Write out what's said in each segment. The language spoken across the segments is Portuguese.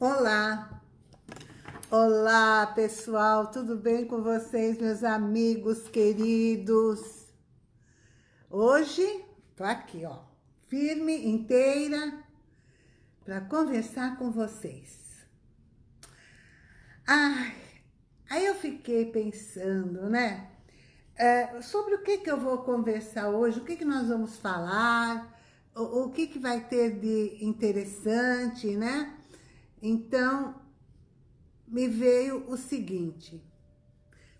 Olá! Olá, pessoal! Tudo bem com vocês, meus amigos queridos? Hoje, tô aqui, ó, firme, inteira, para conversar com vocês. Ai, aí eu fiquei pensando, né? É, sobre o que que eu vou conversar hoje, o que que nós vamos falar, o, o que que vai ter de interessante, né? Então, me veio o seguinte,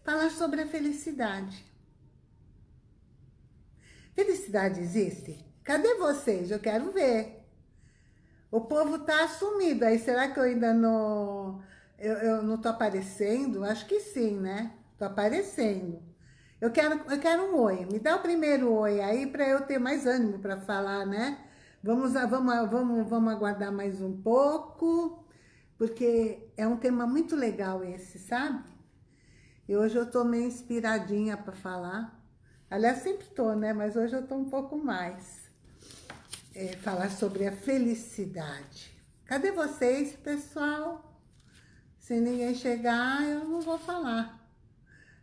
falar sobre a felicidade. Felicidade existe? Cadê vocês? Eu quero ver. O povo tá assumido, aí será que eu ainda não... Eu, eu não tô aparecendo? Acho que sim, né? Tô aparecendo. Eu quero, eu quero um oi. Me dá o primeiro oi aí para eu ter mais ânimo para falar, né? Vamos, vamos, vamos, vamos aguardar mais um pouco porque é um tema muito legal esse, sabe? E hoje eu tô meio inspiradinha para falar. Aliás, sempre tô, né? Mas hoje eu tô um pouco mais. É, falar sobre a felicidade. Cadê vocês, pessoal? Se ninguém chegar, eu não vou falar.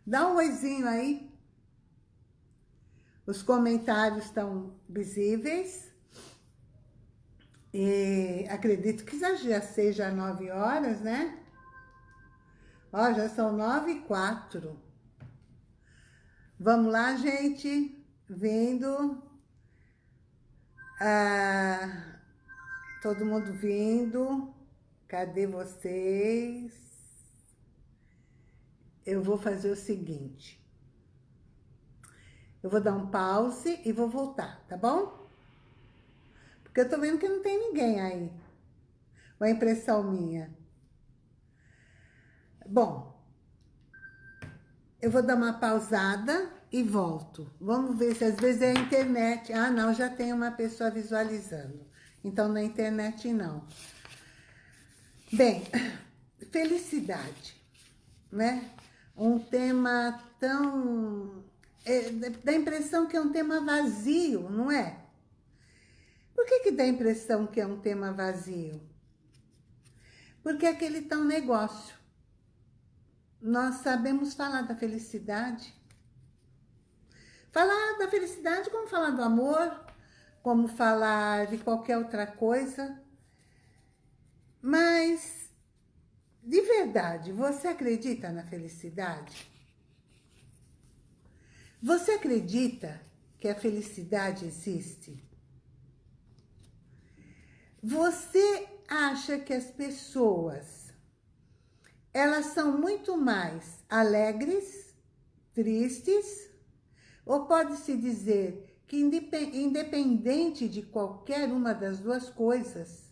Dá um oizinho aí. Os comentários estão visíveis. E acredito que já seja nove horas, né? Ó, já são nove e quatro. Vamos lá, gente. Vindo. Ah, todo mundo vindo. Cadê vocês? Eu vou fazer o seguinte. Eu vou dar um pause e vou voltar, tá bom? Porque eu tô vendo que não tem ninguém aí. Uma impressão minha. Bom, eu vou dar uma pausada e volto. Vamos ver se às vezes é a internet. Ah, não, já tem uma pessoa visualizando. Então, na internet, não. Bem, felicidade, né? Um tema tão... É, dá a impressão que é um tema vazio, não é? Por que, que dá a impressão que é um tema vazio? Porque é aquele tão negócio. Nós sabemos falar da felicidade. Falar da felicidade como falar do amor, como falar de qualquer outra coisa. Mas, de verdade, você acredita na felicidade? Você acredita que a felicidade existe? Você acha que as pessoas, elas são muito mais alegres, tristes, ou pode-se dizer que independente de qualquer uma das duas coisas,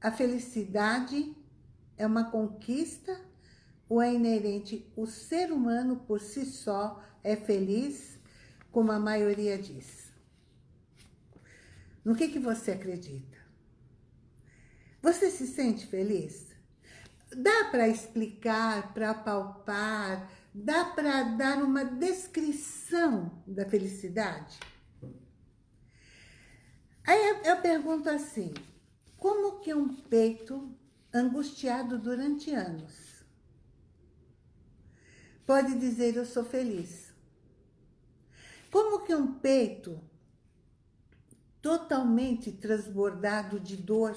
a felicidade é uma conquista ou é inerente? O ser humano por si só é feliz, como a maioria diz. No que, que você acredita? Você se sente feliz? Dá para explicar, para palpar, dá para dar uma descrição da felicidade? Aí eu pergunto assim, como que um peito angustiado durante anos pode dizer eu sou feliz? Como que um peito totalmente transbordado de dor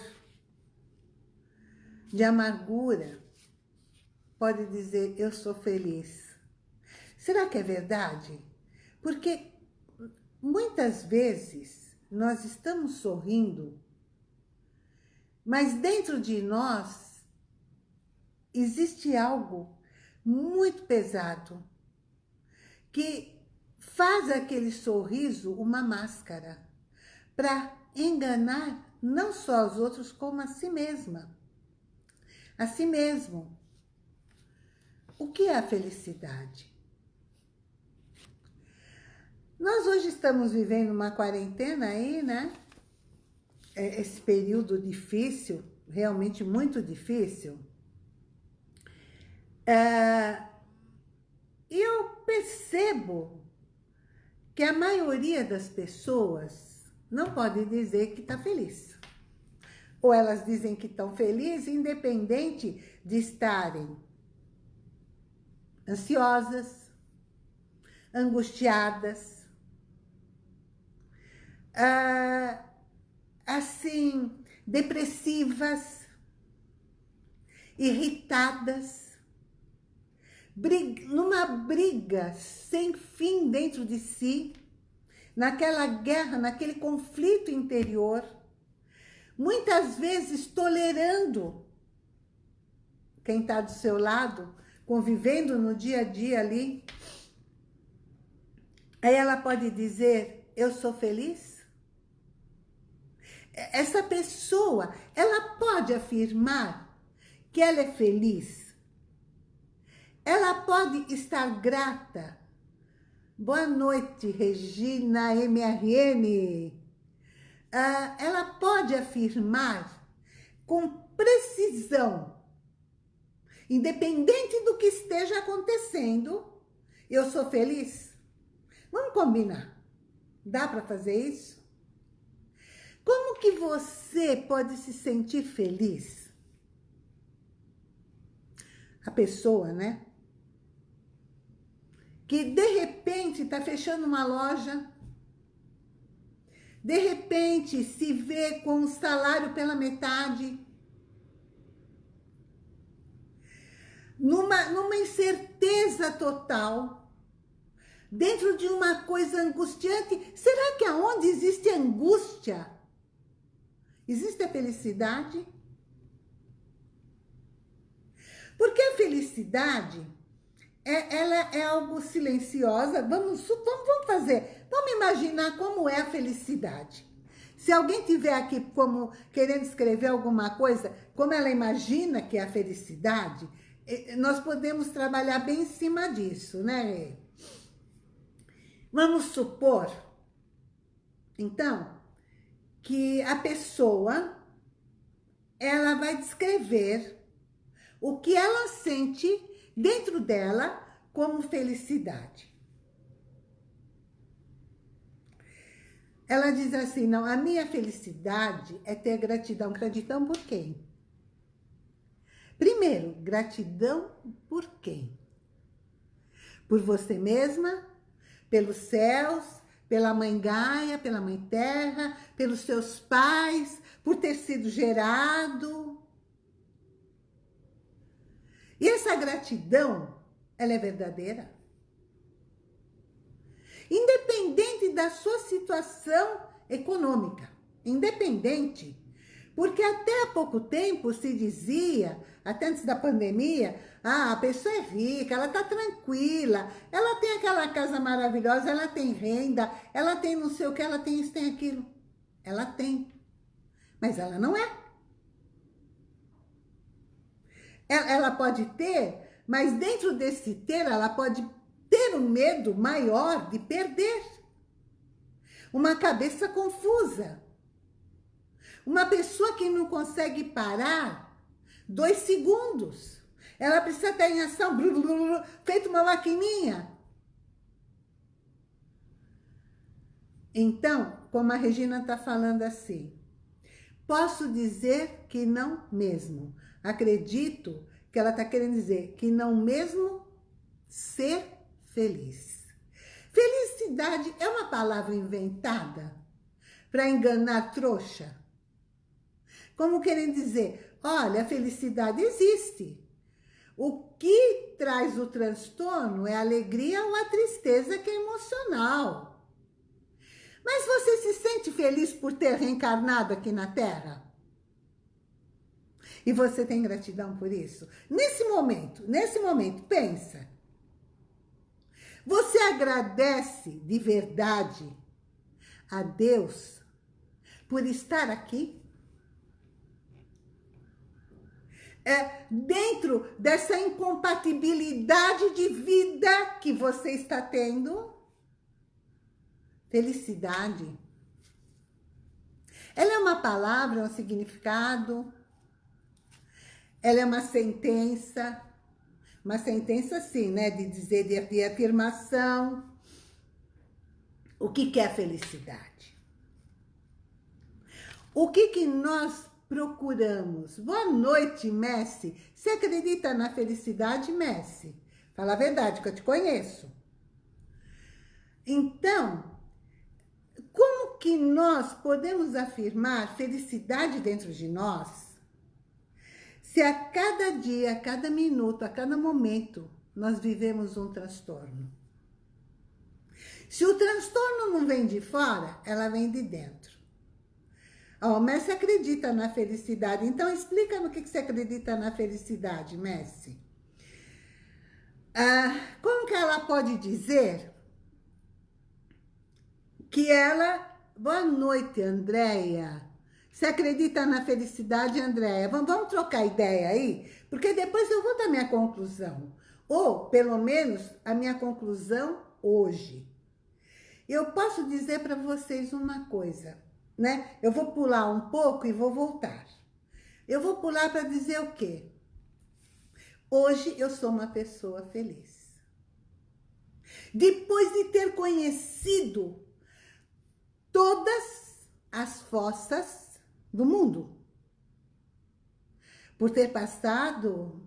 de amargura, pode dizer, eu sou feliz. Será que é verdade? Porque muitas vezes nós estamos sorrindo, mas dentro de nós existe algo muito pesado que faz aquele sorriso uma máscara para enganar não só os outros, como a si mesma a si mesmo. O que é a felicidade? Nós hoje estamos vivendo uma quarentena aí, né? É, esse período difícil, realmente muito difícil. É, eu percebo que a maioria das pessoas não pode dizer que está feliz. Ou elas dizem que estão felizes, independente de estarem ansiosas, angustiadas, ah, assim, depressivas, irritadas, briga, numa briga sem fim dentro de si, naquela guerra, naquele conflito interior, muitas vezes tolerando quem está do seu lado, convivendo no dia a dia ali. Aí ela pode dizer, eu sou feliz? Essa pessoa, ela pode afirmar que ela é feliz? Ela pode estar grata? Boa noite, Regina MRN. Ah, ela pode afirmar com precisão, independente do que esteja acontecendo, eu sou feliz? Vamos combinar. Dá para fazer isso? Como que você pode se sentir feliz? A pessoa, né? Que de repente está fechando uma loja, de repente se vê com o salário pela metade, numa, numa incerteza total, dentro de uma coisa angustiante. Será que aonde existe angústia, existe a felicidade? Porque a felicidade, é, ela é algo silenciosa. Vamos, vamos, vamos fazer, vamos imaginar como é a felicidade. Se alguém tiver aqui como querendo escrever alguma coisa, como ela imagina que é a felicidade, nós podemos trabalhar bem em cima disso, né? Vamos supor, então, que a pessoa, ela vai descrever o que ela sente dentro dela como felicidade. Ela diz assim, não, a minha felicidade é ter gratidão. Gratidão por quem? Primeiro, gratidão por quem? Por você mesma, pelos céus, pela mãe Gaia, pela mãe Terra, pelos seus pais, por ter sido gerado. E essa gratidão, ela é verdadeira? Independente da sua situação econômica, independente porque até há pouco tempo se dizia, até antes da pandemia, ah, a pessoa é rica, ela está tranquila, ela tem aquela casa maravilhosa, ela tem renda, ela tem não sei o que, ela tem isso, tem aquilo. Ela tem, mas ela não é. Ela pode ter, mas dentro desse ter, ela pode ter um medo maior de perder. Uma cabeça confusa. Uma pessoa que não consegue parar dois segundos. Ela precisa estar em ação, blu, blu, blu, feito uma maquininha. Então, como a Regina está falando assim, posso dizer que não mesmo. Acredito que ela está querendo dizer que não mesmo ser feliz. Felicidade é uma palavra inventada para enganar trouxa? Como querendo dizer, olha, a felicidade existe. O que traz o transtorno é a alegria ou a tristeza que é emocional. Mas você se sente feliz por ter reencarnado aqui na Terra? E você tem gratidão por isso? Nesse momento, nesse momento, pensa. Você agradece de verdade a Deus por estar aqui? é, dentro dessa incompatibilidade de vida que você está tendo, felicidade. Ela é uma palavra, um significado, ela é uma sentença, uma sentença assim, né, de dizer, de, de afirmação. O que, que é felicidade? O que, que nós procuramos. Boa noite, Messi. Você acredita na felicidade, Messi? Fala a verdade, que eu te conheço. Então, como que nós podemos afirmar felicidade dentro de nós se a cada dia, a cada minuto, a cada momento, nós vivemos um transtorno? Se o transtorno não vem de fora, ela vem de dentro. Ó, oh, Messi acredita na felicidade. Então, explica no que, que você acredita na felicidade, Messi. Ah, como que ela pode dizer que ela... Boa noite, Andréia. Você acredita na felicidade, Andréia? Vamos, vamos trocar ideia aí? Porque depois eu vou dar minha conclusão. Ou, pelo menos, a minha conclusão hoje. Eu posso dizer para vocês uma coisa, né? Eu vou pular um pouco e vou voltar. Eu vou pular para dizer o quê? Hoje eu sou uma pessoa feliz. Depois de ter conhecido todas as fossas do mundo. Por ter passado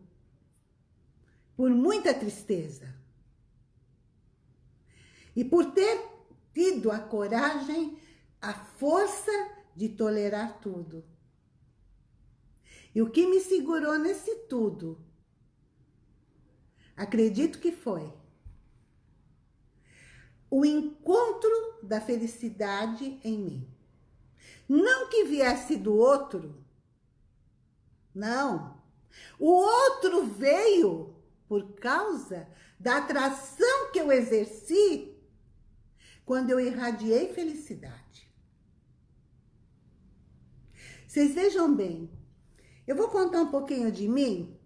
por muita tristeza. E por ter tido a coragem, a força de tolerar tudo. E o que me segurou nesse tudo? Acredito que foi o encontro da felicidade em mim. Não que viesse do outro, não. O outro veio por causa da atração que eu exerci quando eu irradiei felicidade. Vocês vejam bem, eu vou contar um pouquinho de mim,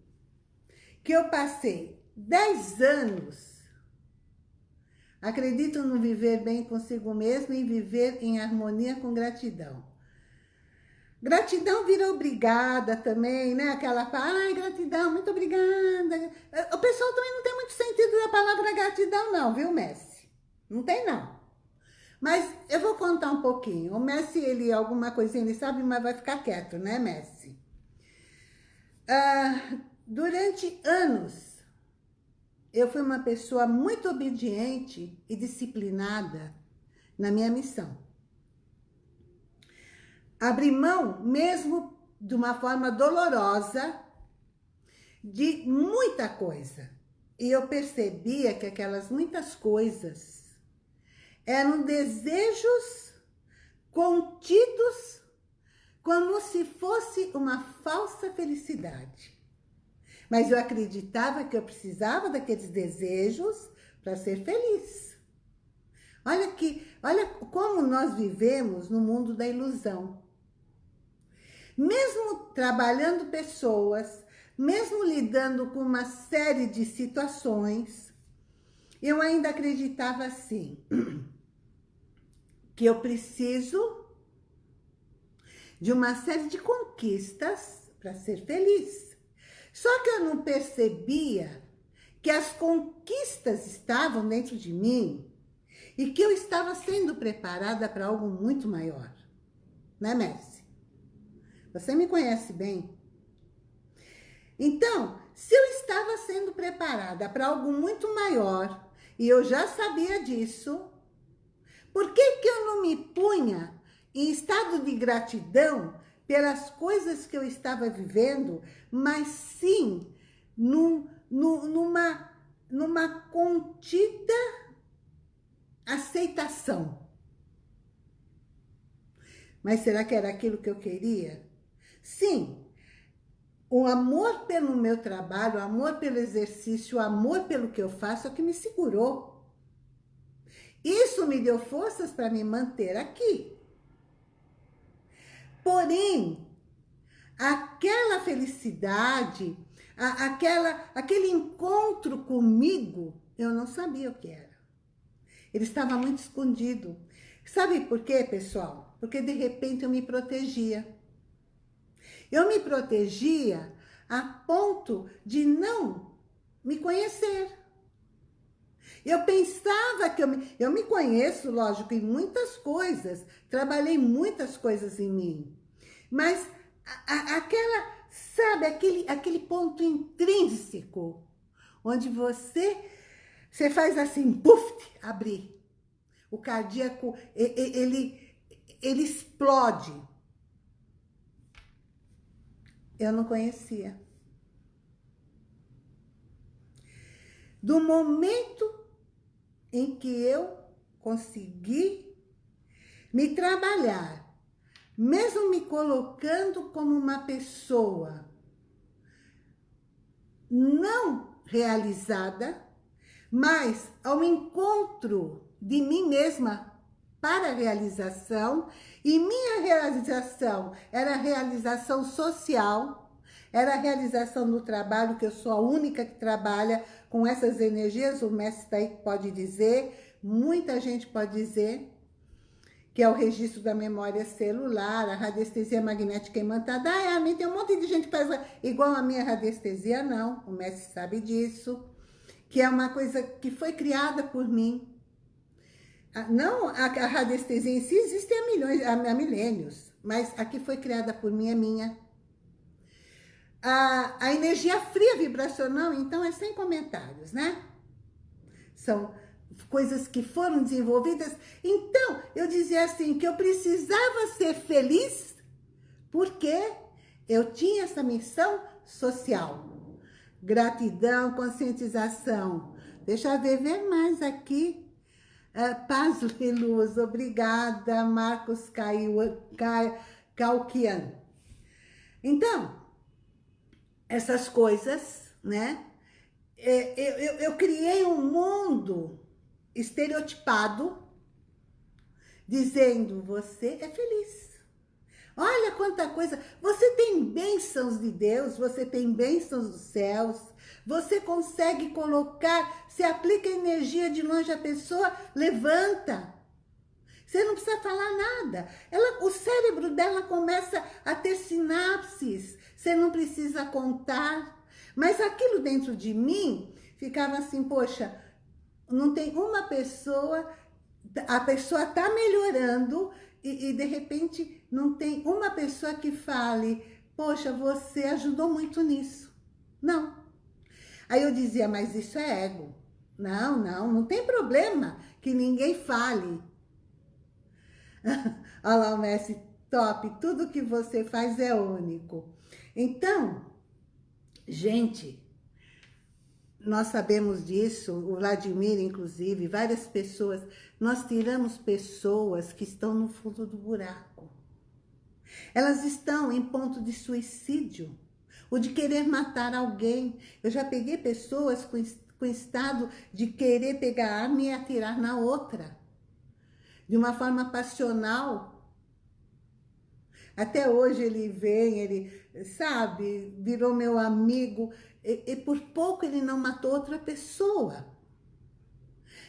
que eu passei 10 anos Acredito no viver bem consigo mesmo e viver em harmonia com gratidão. Gratidão vira obrigada também, né? Aquela, ai, gratidão, muito obrigada. O pessoal também não tem muito sentido da palavra gratidão não, viu, Messi? Não tem não. Mas eu vou contar um pouquinho. O Messi, ele, alguma coisinha ele sabe, mas vai ficar quieto, né, Messi? Ah, durante anos, eu fui uma pessoa muito obediente e disciplinada na minha missão. Abri mão, mesmo de uma forma dolorosa, de muita coisa. E eu percebia que aquelas muitas coisas eram desejos contidos como se fosse uma falsa felicidade. Mas eu acreditava que eu precisava daqueles desejos para ser feliz. Olha que, olha como nós vivemos no mundo da ilusão. Mesmo trabalhando pessoas, mesmo lidando com uma série de situações, eu ainda acreditava assim, que eu preciso de uma série de conquistas para ser feliz. Só que eu não percebia que as conquistas estavam dentro de mim e que eu estava sendo preparada para algo muito maior. Né, Messi? Você me conhece bem. Então, se eu estava sendo preparada para algo muito maior e eu já sabia disso, por que, que eu não me punha em estado de gratidão pelas coisas que eu estava vivendo, mas sim num, num, numa, numa contida aceitação. Mas será que era aquilo que eu queria? Sim, o amor pelo meu trabalho, o amor pelo exercício, o amor pelo que eu faço é o que me segurou. Isso me deu forças para me manter aqui. Porém, aquela felicidade, a, aquela, aquele encontro comigo, eu não sabia o que era. Ele estava muito escondido. Sabe por quê, pessoal? Porque de repente eu me protegia. Eu me protegia a ponto de não me conhecer. Eu pensava que eu me, eu me conheço, lógico, em muitas coisas. Trabalhei muitas coisas em mim. Mas aquela, sabe, aquele, aquele ponto intrínseco, onde você, você faz assim, puf, abrir. O cardíaco, ele, ele explode. Eu não conhecia. Do momento em que eu consegui me trabalhar, mesmo me colocando como uma pessoa não realizada, mas ao encontro de mim mesma para a realização, e minha realização era a realização social, era a realização no trabalho, que eu sou a única que trabalha com essas energias, o mestre daí pode dizer, muita gente pode dizer, que é o registro da memória celular, a radiestesia magnética imantada. Ah, é, a mim tem um monte de gente que faz igual a minha radiestesia, não, o mestre sabe disso, que é uma coisa que foi criada por mim, não, a, a radiestesia em si existe há, milhões, há milênios, mas a que foi criada por mim é minha. A, a energia fria vibracional, então, é sem comentários, né? São coisas que foram desenvolvidas. Então, eu dizia assim, que eu precisava ser feliz porque eu tinha essa missão social. Gratidão, conscientização. Deixa eu ver, ver mais aqui. Uh, Paz e Luz, obrigada, Marcos Calquian. Então, essas coisas, né? É, eu, eu, eu criei um mundo estereotipado, dizendo, você é feliz. Olha quanta coisa, você tem bênçãos de Deus, você tem bênçãos dos céus, você consegue colocar, se aplica energia de longe a pessoa, levanta. Você não precisa falar nada. Ela, o cérebro dela começa a ter sinapses. Você não precisa contar. Mas aquilo dentro de mim ficava assim, poxa, não tem uma pessoa, a pessoa está melhorando e, e de repente não tem uma pessoa que fale, poxa, você ajudou muito nisso. Não. Aí eu dizia, mas isso é ego. Não, não, não tem problema que ninguém fale. Olha lá o Messi, top, tudo que você faz é único. Então, gente, nós sabemos disso, o Vladimir, inclusive, várias pessoas, nós tiramos pessoas que estão no fundo do buraco. Elas estão em ponto de suicídio ou de querer matar alguém. Eu já peguei pessoas com, com estado de querer pegar arma e atirar na outra. De uma forma passional. Até hoje ele vem, ele, sabe, virou meu amigo. E, e por pouco ele não matou outra pessoa.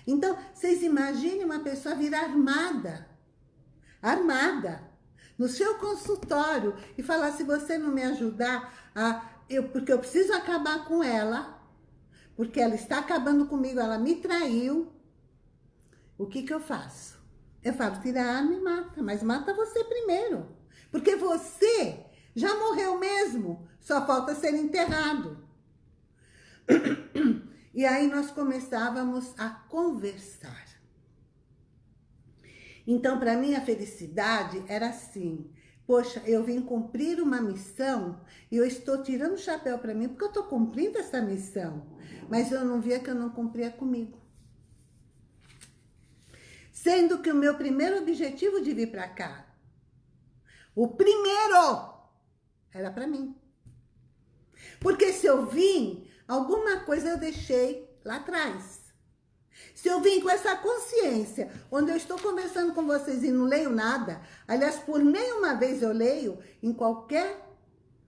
Então, vocês imaginem uma pessoa virar armada. Armada no seu consultório e falar, se você não me ajudar, a, eu, porque eu preciso acabar com ela, porque ela está acabando comigo, ela me traiu, o que que eu faço? Eu falo, tira a arma e mata, mas mata você primeiro, porque você já morreu mesmo, só falta ser enterrado. E aí nós começávamos a conversar. Então, para mim, a felicidade era assim. Poxa, eu vim cumprir uma missão e eu estou tirando o chapéu para mim porque eu estou cumprindo essa missão. Mas eu não via que eu não cumpria comigo. Sendo que o meu primeiro objetivo de vir para cá, o primeiro, era para mim. Porque se eu vim, alguma coisa eu deixei lá atrás. Se eu vim com essa consciência, onde eu estou conversando com vocês e não leio nada, aliás, por nenhuma vez eu leio, em qualquer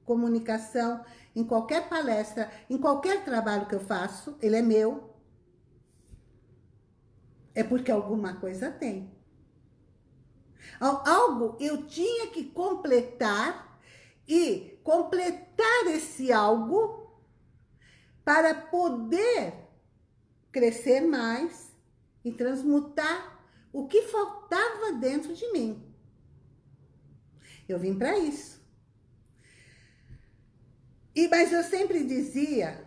comunicação, em qualquer palestra, em qualquer trabalho que eu faço, ele é meu, é porque alguma coisa tem. Algo eu tinha que completar e completar esse algo para poder crescer mais e transmutar o que faltava dentro de mim. Eu vim para isso. E, mas eu sempre dizia,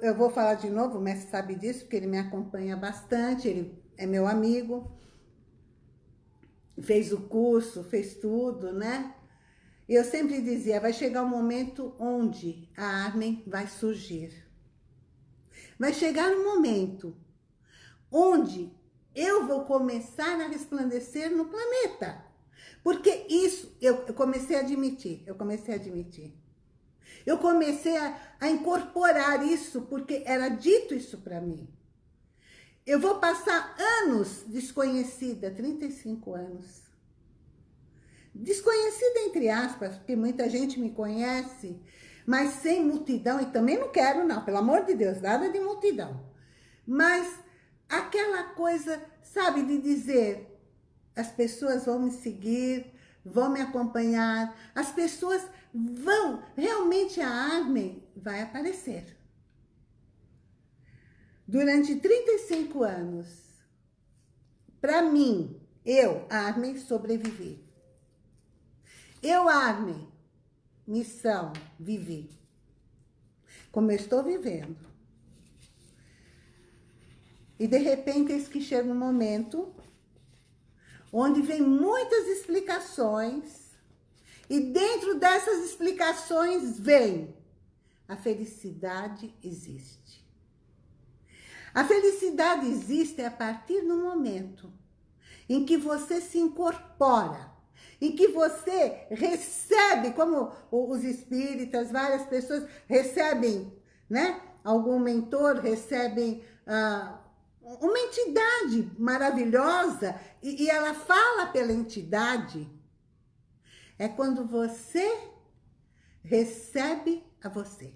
eu vou falar de novo, o mestre sabe disso, porque ele me acompanha bastante, ele é meu amigo, fez o curso, fez tudo, né? E eu sempre dizia, vai chegar um momento onde a Armin vai surgir. Vai chegar um momento onde eu vou começar a resplandecer no planeta. Porque isso, eu, eu comecei a admitir, eu comecei a admitir. Eu comecei a, a incorporar isso, porque era dito isso para mim. Eu vou passar anos desconhecida, 35 anos. Desconhecida entre aspas, porque muita gente me conhece, mas sem multidão, e também não quero não, pelo amor de Deus, nada de multidão. Mas aquela coisa, sabe, de dizer, as pessoas vão me seguir, vão me acompanhar, as pessoas vão, realmente a Armin vai aparecer. Durante 35 anos, para mim, eu, Armin, sobrevivi. Eu, Armin, missão, vivi. Como eu estou vivendo. E de repente, eis que chega um momento onde vem muitas explicações e dentro dessas explicações vem a felicidade existe. A felicidade existe a partir do momento em que você se incorpora, em que você recebe, como os espíritas, várias pessoas recebem, né? Algum mentor recebem ah, uma entidade maravilhosa e, e ela fala pela entidade. É quando você recebe a você.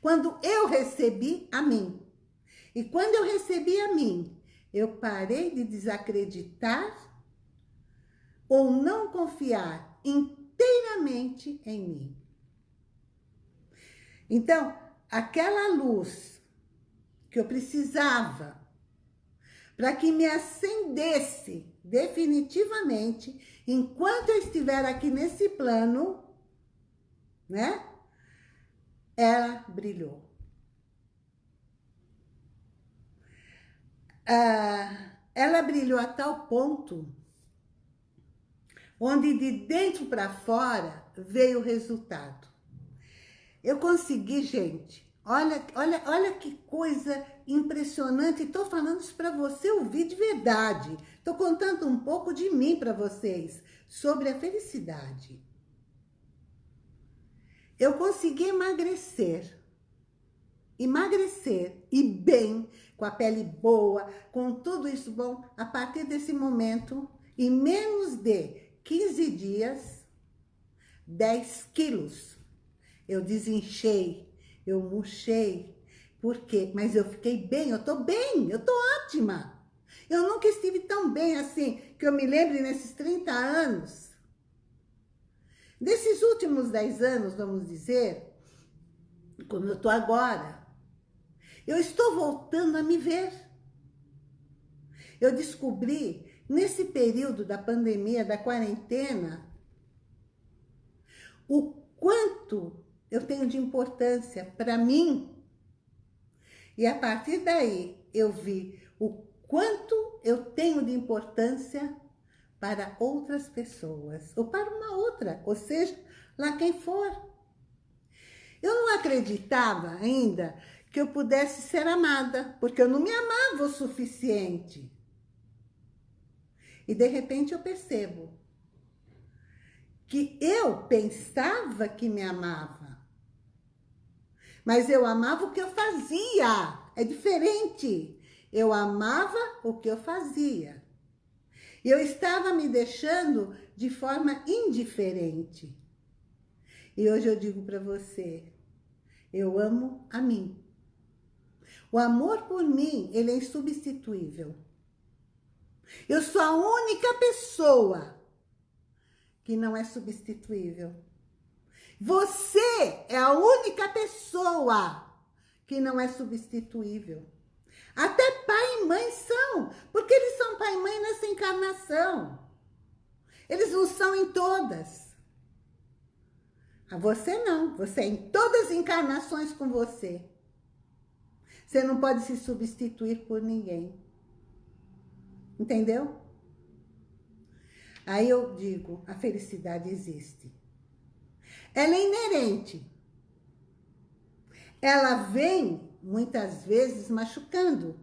Quando eu recebi a mim. E quando eu recebi a mim, eu parei de desacreditar ou não confiar inteiramente em mim. Então, aquela luz que eu precisava para que me acendesse definitivamente enquanto eu estiver aqui nesse plano, né? Ela brilhou. Ah, ela brilhou a tal ponto onde de dentro para fora veio o resultado. Eu consegui, gente, Olha, olha, olha que coisa impressionante. Estou falando isso para você ouvir de verdade. Estou contando um pouco de mim para vocês, sobre a felicidade. Eu consegui emagrecer. Emagrecer e bem, com a pele boa, com tudo isso bom, a partir desse momento, em menos de 15 dias, 10 quilos. Eu desinchei eu murchei. Por quê? Mas eu fiquei bem, eu tô bem, eu tô ótima. Eu nunca estive tão bem assim, que eu me lembre nesses 30 anos. Desses últimos 10 anos, vamos dizer, como eu tô agora, eu estou voltando a me ver. Eu descobri, nesse período da pandemia, da quarentena, o quanto eu tenho de importância para mim. E a partir daí eu vi o quanto eu tenho de importância para outras pessoas, ou para uma outra, ou seja, lá quem for. Eu não acreditava ainda que eu pudesse ser amada, porque eu não me amava o suficiente. E de repente eu percebo que eu pensava que me amava, mas eu amava o que eu fazia. É diferente. Eu amava o que eu fazia. Eu estava me deixando de forma indiferente. E hoje eu digo para você, eu amo a mim. O amor por mim, ele é insubstituível. Eu sou a única pessoa que não é substituível. Você é a única pessoa que não é substituível. Até pai e mãe são, porque eles são pai e mãe nessa encarnação. Eles não são em todas. A você não, você é em todas as encarnações com você. Você não pode se substituir por ninguém. Entendeu? Aí eu digo, a felicidade existe. Ela é inerente. Ela vem, muitas vezes, machucando.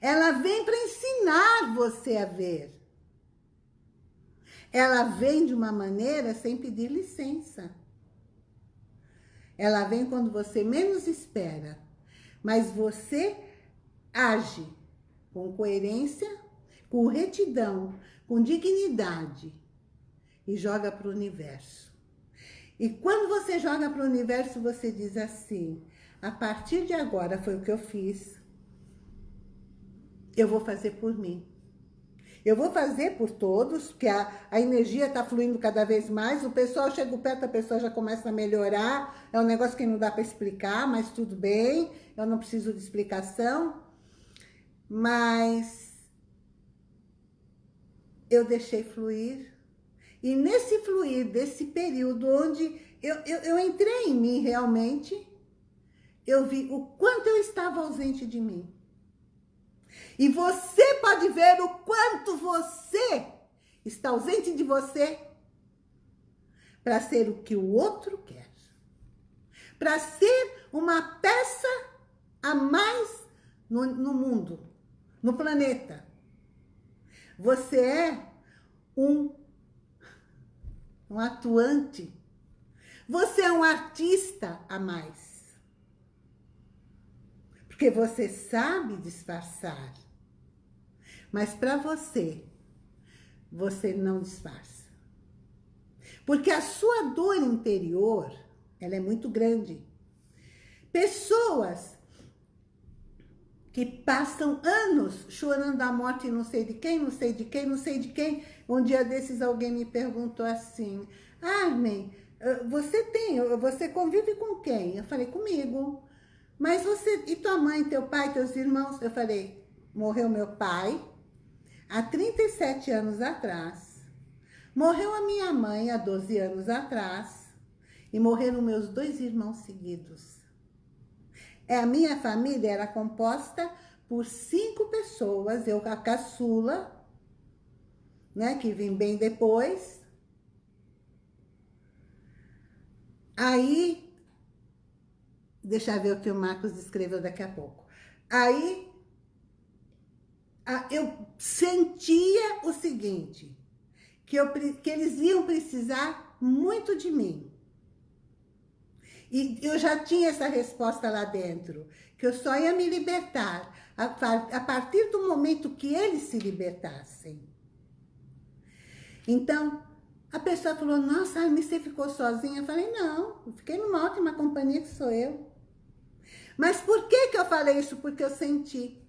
Ela vem para ensinar você a ver. Ela vem de uma maneira sem pedir licença. Ela vem quando você menos espera. Mas você age com coerência, com retidão, com dignidade e joga para o universo. E quando você joga para o universo, você diz assim, a partir de agora foi o que eu fiz, eu vou fazer por mim. Eu vou fazer por todos, porque a, a energia está fluindo cada vez mais, o pessoal chega perto, a pessoa já começa a melhorar, é um negócio que não dá para explicar, mas tudo bem, eu não preciso de explicação. Mas eu deixei fluir. E nesse fluir, desse período onde eu, eu, eu entrei em mim realmente, eu vi o quanto eu estava ausente de mim. E você pode ver o quanto você está ausente de você para ser o que o outro quer. Para ser uma peça a mais no, no mundo, no planeta. Você é um, um atuante. Você é um artista a mais. Porque você sabe disfarçar. Mas para você, você não disfarça. Porque a sua dor interior, ela é muito grande. Pessoas que passam anos chorando a morte não sei de quem, não sei de quem, não sei de quem. Um dia desses alguém me perguntou assim, Armin, você tem, você convive com quem? Eu falei, comigo. Mas você, e tua mãe, teu pai, teus irmãos? Eu falei, morreu meu pai há 37 anos atrás. Morreu a minha mãe há 12 anos atrás. E morreram meus dois irmãos seguidos. É, a minha família era composta por cinco pessoas, eu a caçula, né, que vim bem depois. Aí Deixa eu ver o que o Marcos escreveu daqui a pouco. Aí, eu sentia o seguinte, que, eu, que eles iam precisar muito de mim. E eu já tinha essa resposta lá dentro, que eu só ia me libertar a, partir do momento que eles se libertassem. Então, a pessoa falou, nossa, você ficou sozinha? Eu falei, não, eu fiquei numa ótima companhia que sou eu. Mas por que que eu falei isso? Porque eu senti.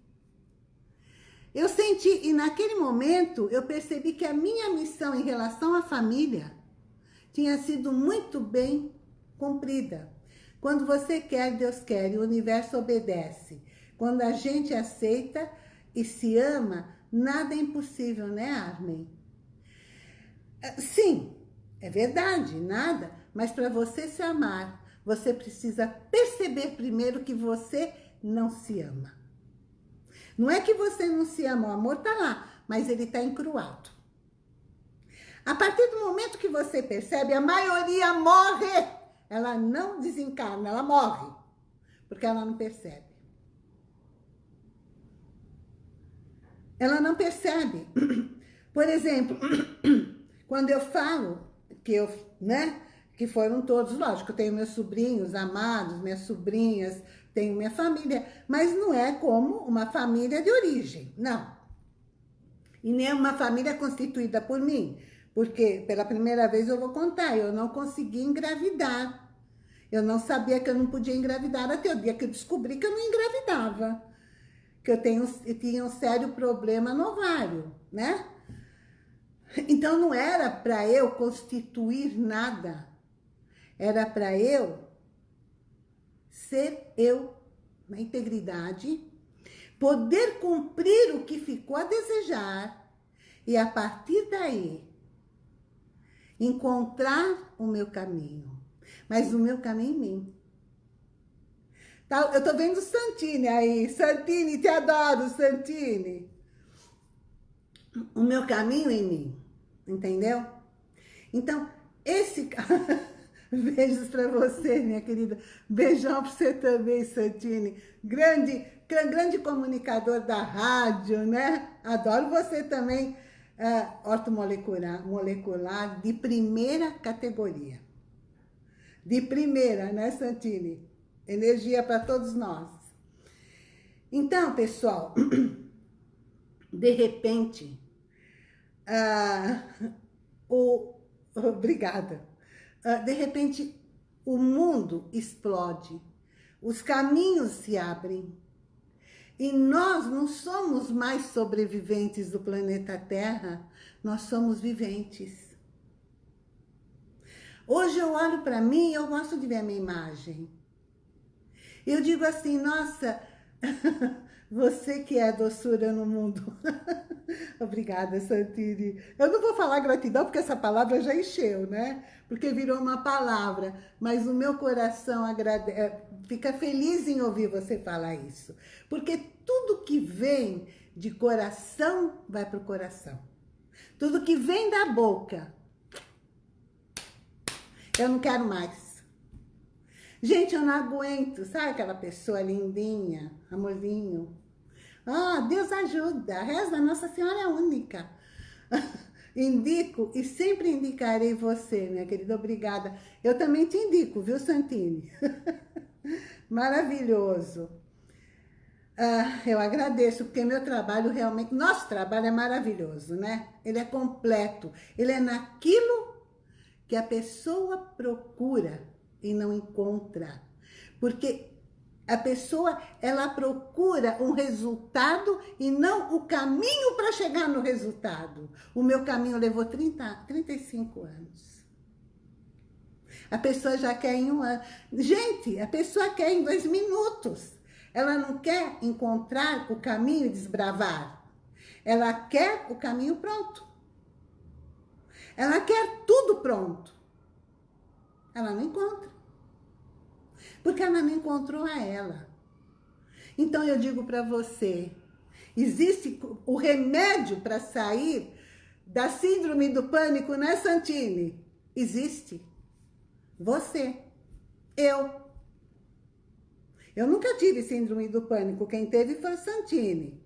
Eu senti, e naquele momento eu percebi que a minha missão em relação à família tinha sido muito bem cumprida. Quando você quer, Deus quer, e o universo obedece. Quando a gente aceita e se ama, nada é impossível, né, Armin? Ah, sim, é verdade, nada, mas para você se amar, você precisa perceber primeiro que você não se ama. Não é que você não se ama, o amor está lá, mas ele está encruado. A partir do momento que você percebe, a maioria morre. Ela não desencarna, ela morre. Porque ela não percebe. Ela não percebe. Por exemplo, quando eu falo que eu, né, que foram todos, lógico, eu tenho meus sobrinhos amados, minhas sobrinhas, tenho minha família, mas não é como uma família de origem, não. E nem uma família constituída por mim, porque pela primeira vez eu vou contar, eu não consegui engravidar. Eu não sabia que eu não podia engravidar até o dia que eu descobri que eu não engravidava. Que eu, tenho, eu tinha um sério problema no ovário, né? Então não era para eu constituir nada era para eu ser eu na integridade, poder cumprir o que ficou a desejar e a partir daí encontrar o meu caminho. Mas o meu caminho em mim. Tá, eu tô vendo Santini aí. Santini, te adoro, Santini. O meu caminho em mim. Entendeu? Então, esse... Beijos para você, minha querida. Beijão para você também, Santini. Grande, grande comunicador da rádio, né? Adoro você também. Uh, ortomolecular molecular de primeira categoria. De primeira, né, Santini? Energia para todos nós. Então, pessoal, de repente, uh, o... Obrigada ah, de repente, o mundo explode, os caminhos se abrem. E nós não somos mais sobreviventes do planeta Terra, nós somos viventes. Hoje eu olho para mim e eu gosto de ver a minha imagem. Eu digo assim, nossa, Você que é a doçura no mundo. Obrigada, Santini. Eu não vou falar gratidão, porque essa palavra já encheu, né? Porque virou uma palavra. Mas o meu coração agrade... É, fica feliz em ouvir você falar isso. Porque tudo que vem de coração, vai para o coração. Tudo que vem da boca, eu não quero mais. Gente, eu não aguento. Sabe aquela pessoa lindinha, amorzinho? Ah, Deus ajuda. Reza, Nossa Senhora é única. Indico e sempre indicarei você, minha querida. Obrigada. Eu também te indico, viu, Santini? Maravilhoso. Ah, eu agradeço, porque meu trabalho realmente... Nosso trabalho é maravilhoso, né? Ele é completo. Ele é naquilo que a pessoa procura e não encontra. Porque a pessoa, ela procura um resultado e não o caminho para chegar no resultado. O meu caminho levou 30, 35 anos. A pessoa já quer em um ano. Gente, a pessoa quer em dois minutos. Ela não quer encontrar o caminho e desbravar. Ela quer o caminho pronto. Ela quer tudo pronto. Ela não encontra. Porque ela não encontrou a ela. Então eu digo para você, existe o remédio para sair da síndrome do pânico, né, Santini? Existe. Você. Eu. Eu nunca tive síndrome do pânico. Quem teve foi o Santini.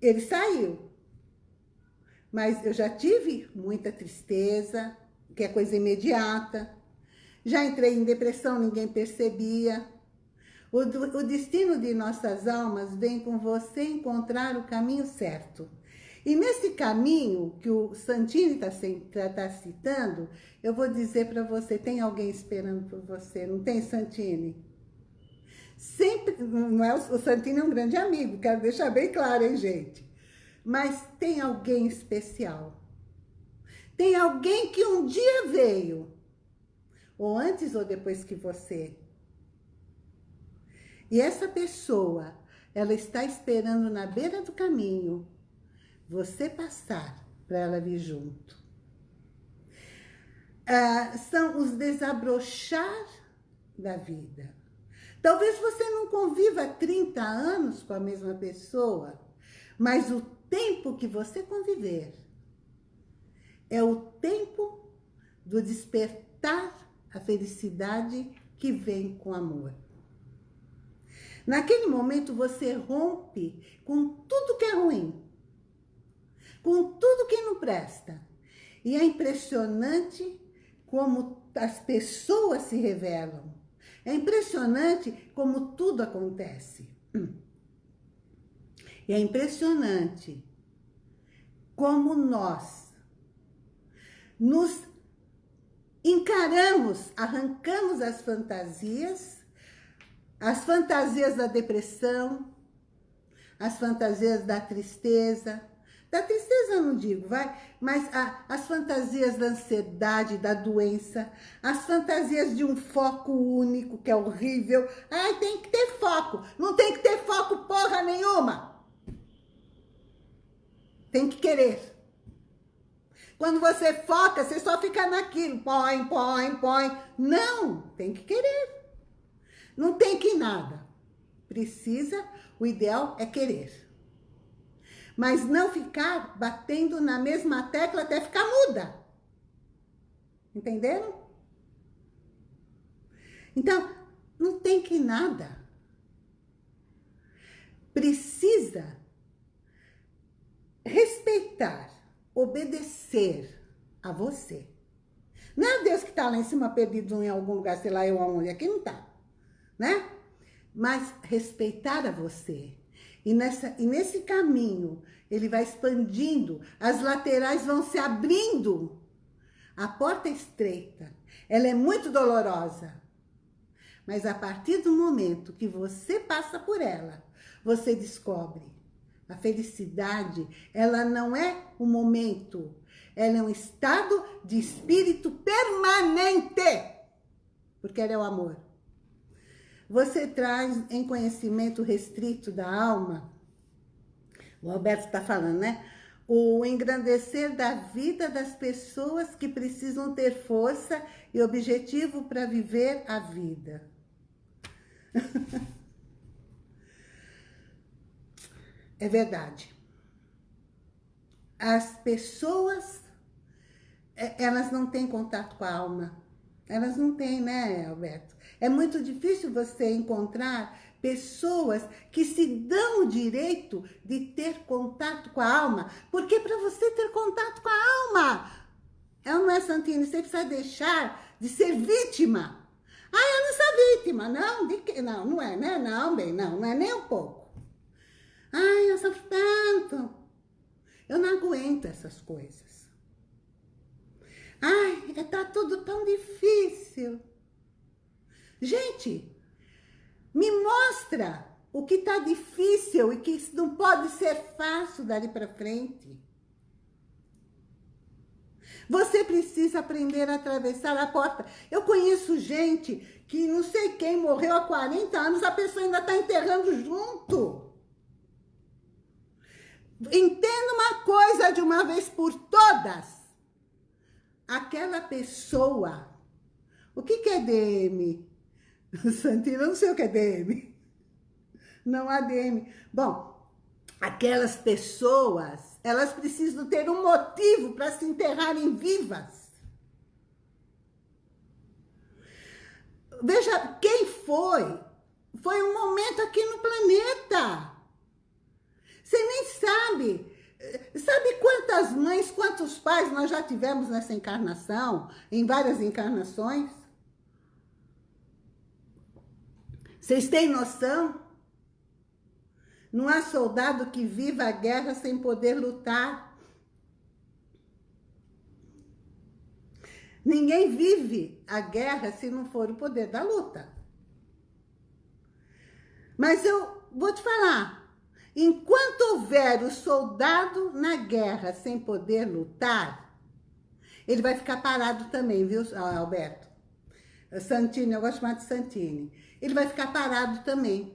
Ele saiu. Mas eu já tive muita tristeza, que é coisa imediata. Já entrei em depressão, ninguém percebia. O, o destino de nossas almas vem com você encontrar o caminho certo. E nesse caminho que o Santini está tá, tá citando, eu vou dizer para você, tem alguém esperando por você, não tem, Santini? Sempre, não é, o Santini é um grande amigo, quero deixar bem claro, hein, gente? Mas tem alguém especial. Tem alguém que um dia veio, ou antes ou depois que você. E essa pessoa, ela está esperando na beira do caminho você passar para ela vir junto. Ah, são os desabrochar da vida. Talvez você não conviva 30 anos com a mesma pessoa, mas o tempo que você conviver é o tempo do despertar a felicidade que vem com amor. Naquele momento você rompe com tudo que é ruim, com tudo que não presta. E é impressionante como as pessoas se revelam. É impressionante como tudo acontece. E é impressionante como nós nos encaramos, arrancamos as fantasias, as fantasias da depressão, as fantasias da tristeza, da tristeza não digo, vai, mas a, as fantasias da ansiedade, da doença, as fantasias de um foco único, que é horrível. Ai, tem que ter foco. Não tem que ter foco porra nenhuma. Tem que querer. Quando você foca, você só fica naquilo. Põe, põe, põe. Não, tem que querer. Não tem que nada. Precisa, o ideal é querer. Mas não ficar batendo na mesma tecla até ficar muda. Entenderam? Então, não tem que nada. Precisa respeitar, obedecer a você. Não é Deus que está lá em cima perdido em algum lugar, sei lá eu aonde, aqui não está, né? Mas respeitar a você. E, nessa, e nesse caminho, ele vai expandindo, as laterais vão se abrindo. A porta é estreita, ela é muito dolorosa. Mas a partir do momento que você passa por ela, você descobre a felicidade, ela não é um momento, ela é um estado de espírito permanente, porque ela é o amor. Você traz em conhecimento restrito da alma, o Alberto está falando, né? O engrandecer da vida das pessoas que precisam ter força e objetivo para viver a vida. É verdade. As pessoas, é, elas não têm contato com a alma. Elas não têm, né, Alberto? É muito difícil você encontrar pessoas que se dão o direito de ter contato com a alma. Porque para você ter contato com a alma, é não é? Você precisa deixar de ser vítima. Ah, eu não sou vítima. Não, de que? não, não é, né? Não, bem, não, não é nem um pouco. Ai, eu sofro tanto. Eu não aguento essas coisas. Ai, tá tudo tão difícil. Gente, me mostra o que tá difícil e que não pode ser fácil dali para frente. Você precisa aprender a atravessar a porta. Eu conheço gente que não sei quem morreu há 40 anos, a pessoa ainda está enterrando junto. Entenda uma coisa de uma vez por todas. Aquela pessoa... O que, que é DM? Santina, eu não sei o que é DM. Não há DM. Bom, aquelas pessoas, elas precisam ter um motivo para se enterrarem vivas. Veja, quem foi? Foi um momento aqui no planeta. Você nem sabe. Sabe quantas mães, quantos pais nós já tivemos nessa encarnação? Em várias encarnações? Vocês têm noção? Não há soldado que viva a guerra sem poder lutar. Ninguém vive a guerra se não for o poder da luta. Mas eu vou te falar, Enquanto houver o soldado na guerra sem poder lutar, ele vai ficar parado também, viu, Alberto? Santini, eu gosto mais de Santini. Ele vai ficar parado também.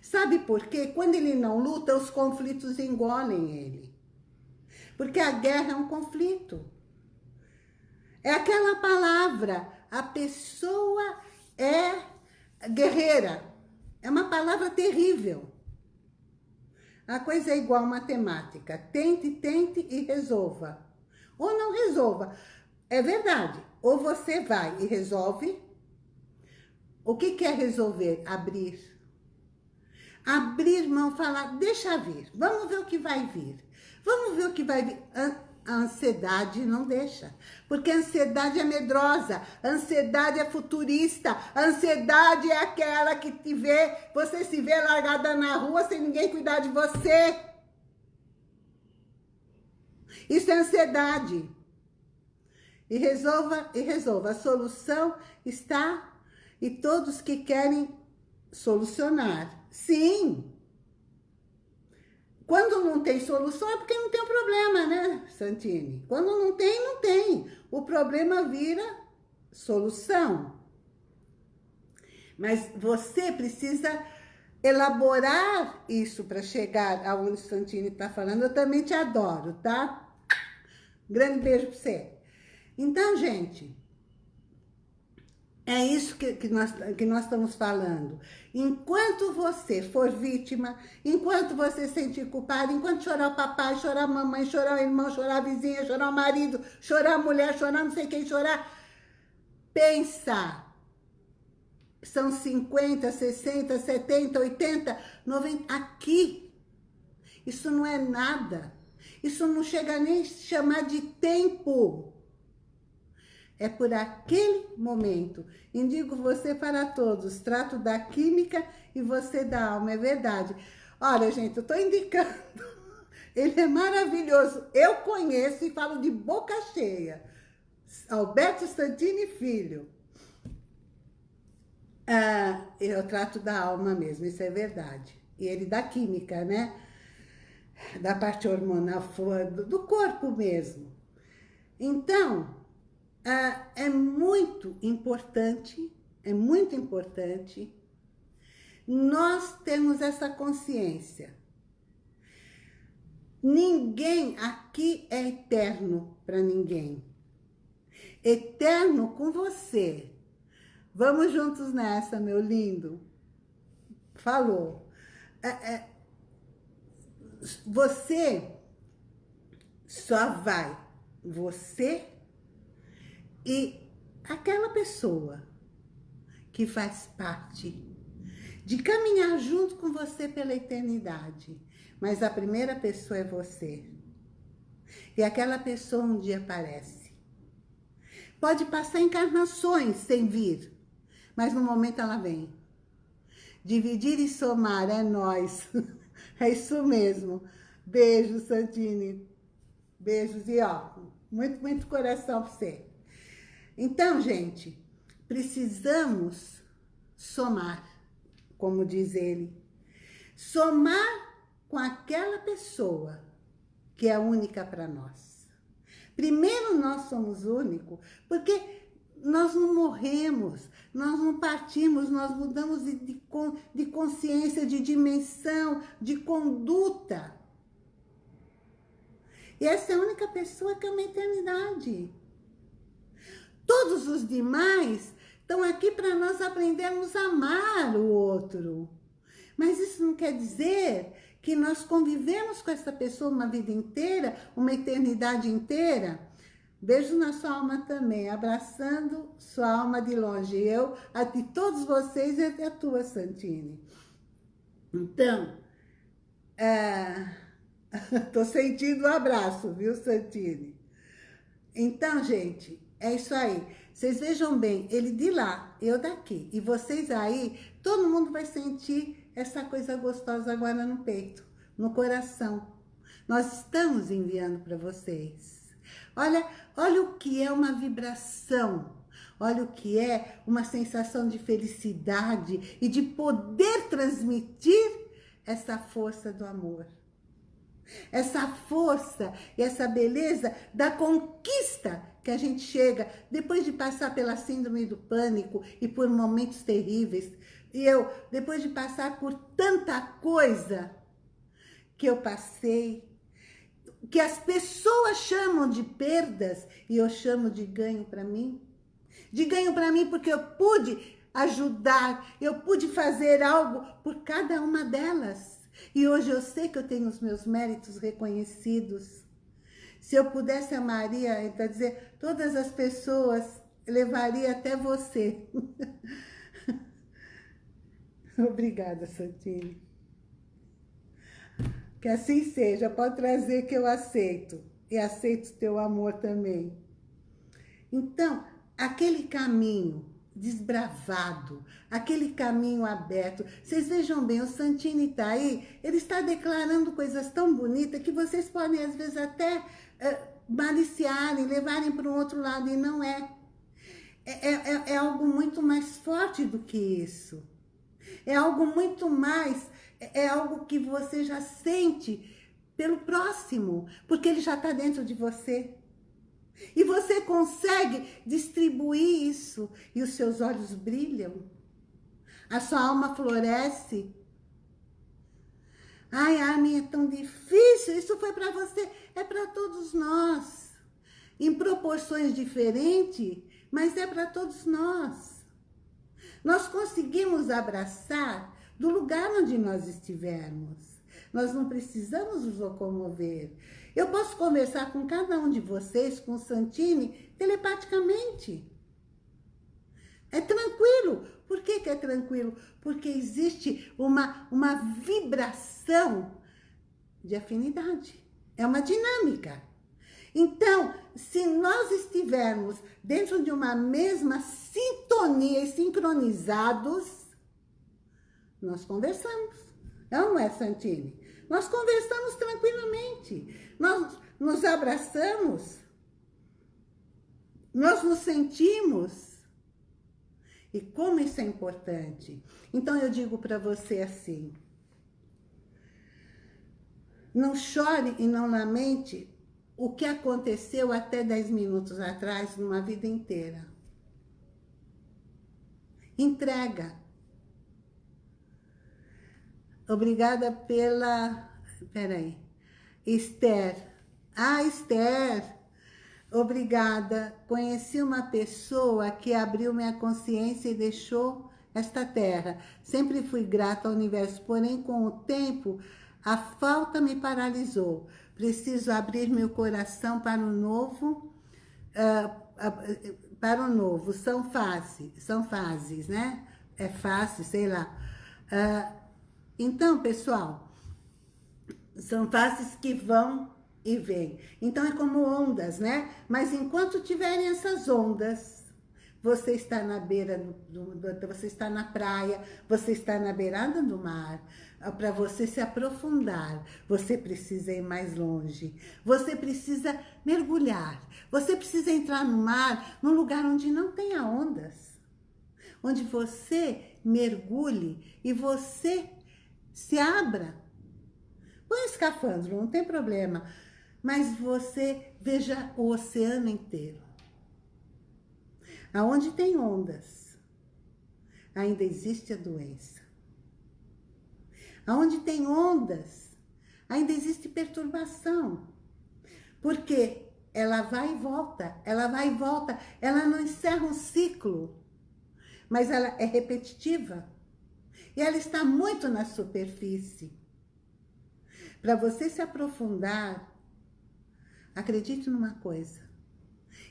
Sabe por quê? Quando ele não luta, os conflitos engolem ele. Porque a guerra é um conflito. É aquela palavra, a pessoa é guerreira. É uma palavra terrível. A coisa é igual matemática. Tente, tente e resolva. Ou não resolva. É verdade. Ou você vai e resolve. O que quer resolver? Abrir. Abrir mão, falar, deixa vir. Vamos ver o que vai vir. Vamos ver o que vai vir a ansiedade não deixa. Porque a ansiedade é medrosa, a ansiedade é futurista, a ansiedade é aquela que te vê, você se vê largada na rua sem ninguém cuidar de você. Isso é ansiedade. E resolva, e resolva. A solução está e todos que querem solucionar. Sim, quando não tem solução é porque não tem problema, né, Santini? Quando não tem, não tem. O problema vira solução. Mas você precisa elaborar isso para chegar aonde Santini está falando. Eu também te adoro, tá? Grande beijo pra você. Então, gente, é isso que, que, nós, que nós estamos falando. Enquanto você for vítima, enquanto você sentir culpado, enquanto chorar o papai, chorar a mamãe, chorar o irmão, chorar a vizinha, chorar o marido, chorar a mulher, chorar não sei quem chorar, pensa. São 50, 60, 70, 80, 90, aqui. Isso não é nada. Isso não chega nem a chamar de tempo. É por aquele momento. Indico você para todos. Trato da química e você da alma. É verdade. Olha, gente, eu estou indicando. Ele é maravilhoso. Eu conheço e falo de boca cheia. Alberto Santini Filho. Ah, eu trato da alma mesmo, isso é verdade. E ele da química, né? Da parte hormonal, do corpo mesmo. Então, é muito importante, é muito importante nós temos essa consciência. Ninguém aqui é eterno para ninguém. Eterno com você. Vamos juntos nessa, meu lindo. Falou. É, é, você só vai, você e aquela pessoa que faz parte de caminhar junto com você pela eternidade, mas a primeira pessoa é você. E aquela pessoa um dia aparece. Pode passar encarnações sem vir, mas no momento ela vem. Dividir e somar é nós. É isso mesmo. Beijo, Santini. Beijos e ó, muito, muito coração pra você. Então, gente, precisamos somar, como diz ele. Somar com aquela pessoa que é única para nós. Primeiro nós somos únicos, porque nós não morremos, nós não partimos, nós mudamos de, de, de consciência, de dimensão, de conduta. E essa é a única pessoa que é uma eternidade. Todos os demais estão aqui para nós aprendermos a amar o outro. Mas isso não quer dizer que nós convivemos com essa pessoa uma vida inteira, uma eternidade inteira. Beijo na sua alma também, abraçando sua alma de longe. Eu, a de todos vocês e a tua, Santine. Então, é... tô sentindo o um abraço, viu, Santine? Então, gente, é isso aí. Vocês vejam bem, ele de lá, eu daqui. E vocês aí, todo mundo vai sentir essa coisa gostosa agora no peito, no coração. Nós estamos enviando para vocês. Olha, olha o que é uma vibração. Olha o que é uma sensação de felicidade e de poder transmitir essa força do amor. Essa força e essa beleza da conquista que a gente chega depois de passar pela síndrome do pânico e por momentos terríveis. E eu, depois de passar por tanta coisa que eu passei, que as pessoas chamam de perdas e eu chamo de ganho para mim. De ganho para mim porque eu pude ajudar, eu pude fazer algo por cada uma delas. E hoje eu sei que eu tenho os meus méritos reconhecidos. Se eu pudesse amaria, então dizer, todas as pessoas levaria até você. Obrigada, Santini. Que assim seja, pode trazer que eu aceito. E aceito teu amor também. Então, aquele caminho desbravado, aquele caminho aberto. Vocês vejam bem, o Santini está aí, ele está declarando coisas tão bonitas que vocês podem, às vezes, até maliciarem, levarem para um outro lado, e não é. É, é. é, é algo muito mais forte do que isso. É algo muito mais, é, é algo que você já sente pelo próximo, porque ele já está dentro de você. E você consegue distribuir isso e os seus olhos brilham. A sua alma floresce. Ai, Armin, é tão difícil. Isso foi para você, é para todos nós. em proporções diferentes, mas é para todos nós. Nós conseguimos abraçar do lugar onde nós estivermos. Nós não precisamos nos locomover. Eu posso conversar com cada um de vocês, com o Santini, telepaticamente. É tranquilo. Por que, que é tranquilo? Porque existe uma, uma vibração de afinidade. É uma dinâmica. Então, se nós estivermos dentro de uma mesma sintonia e sincronizados, nós conversamos. Não é, Santini? Nós conversamos tranquilamente. Nós nos abraçamos. Nós nos sentimos. E como isso é importante. Então, eu digo para você assim. Não chore e não lamente o que aconteceu até 10 minutos atrás, numa vida inteira. Entrega. Obrigada pela... Peraí. Esther. Ah, Esther. Obrigada. Conheci uma pessoa que abriu minha consciência e deixou esta terra. Sempre fui grata ao universo, porém, com o tempo, a falta me paralisou. Preciso abrir meu coração para o novo, uh, para o novo. São fases, são fases, né? É fácil, sei lá. Uh, então, pessoal, são fases que vão e vêm. Então, é como ondas, né? Mas enquanto tiverem essas ondas, você está na beira, do, do, você está na praia, você está na beirada do mar, para você se aprofundar, você precisa ir mais longe. Você precisa mergulhar. Você precisa entrar no mar, num lugar onde não tenha ondas. Onde você mergulhe e você se abra. Põe escafandro, não tem problema. Mas você veja o oceano inteiro. Aonde tem ondas, ainda existe a doença. Onde tem ondas, ainda existe perturbação. Porque ela vai e volta, ela vai e volta, ela não encerra um ciclo, mas ela é repetitiva. E ela está muito na superfície. Para você se aprofundar, acredite numa coisa.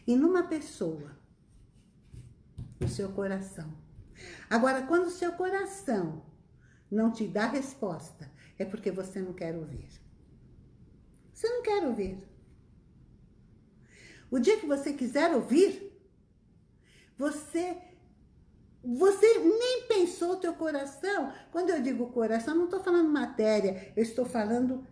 E numa pessoa. No seu coração. Agora, quando o seu coração não te dá resposta, é porque você não quer ouvir. Você não quer ouvir. O dia que você quiser ouvir, você você nem pensou o teu coração. Quando eu digo coração, não estou falando matéria, eu estou falando